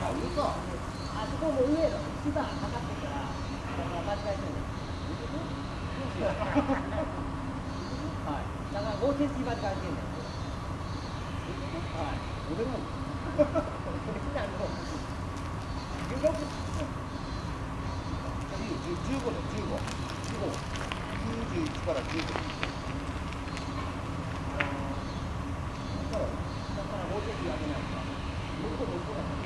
から、嘘あそこも上の一番かってるから、間違えてんねん。はい。だから5センチ間違えてんねん。はい。俺なの別にあの、16 15で15 91から15だからだから5センチ上げないから。向こう向こうだから。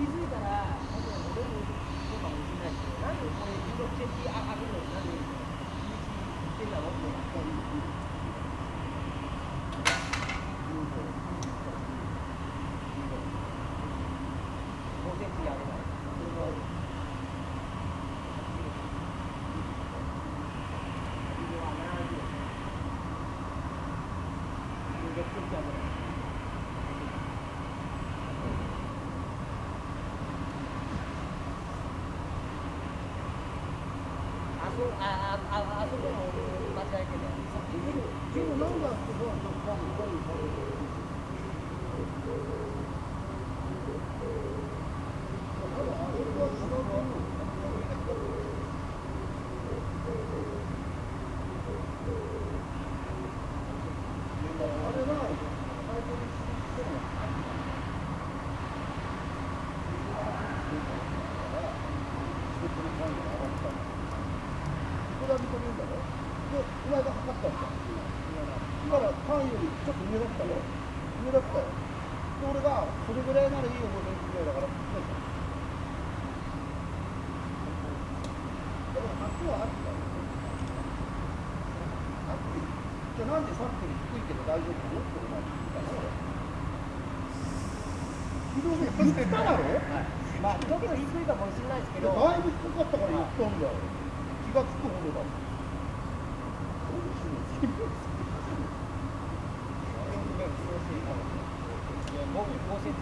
気づいたら、多分俺もそうかもしれないけど、なんでこれ16センチ上がるのになんで11言ってんだろうって。5センチ上げない。16センチ上げない。あそああああそこも間違えてね。でもなんだってそうそうあれはこれは認めるんだろで、お前が測ったんだだから単位よりちょっと上だったよ上だったよで俺がそれぐらいならいいよ5センチぐらいだからだから8はあるんだよあってじゃあなんでさっきより低いけど大丈夫なのってお前聞いたの昨日ね言っただろまあ、ちょっと低いかもしれないですけど、だいぶ低かったから言ったんだよ。気がつくほどだ。もん5セン